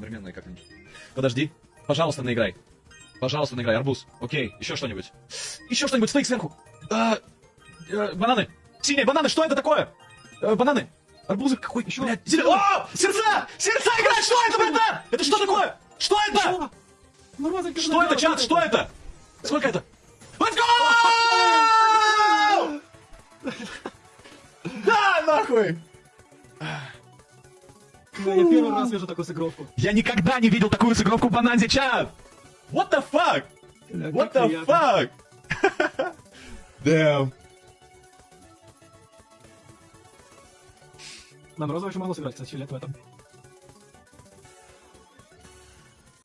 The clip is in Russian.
Одновременно как-нибудь. Подожди. Пожалуйста, наиграй. Пожалуйста, наиграй. Арбуз. Окей. Еще что-нибудь. Еще что-нибудь. Стейк сверху. А, э, бананы. Синие бананы. Что это такое? Э, бананы. Арбузы какой? Еще? Блядь, зелё- О! Сердца! Сердца играть! Что это, братан? Это что такое? Что это? Что это, чат? Что это? Сколько это? Let's go! Да, нахуй! Да, я первый раз вижу такую сыгровку. Я никогда не видел такую сыгровку в Бананзе, чат! What the fuck? Бля, What the приятно. fuck? Damn. На Морозова еще мало сыграть, кстати, лет в этом.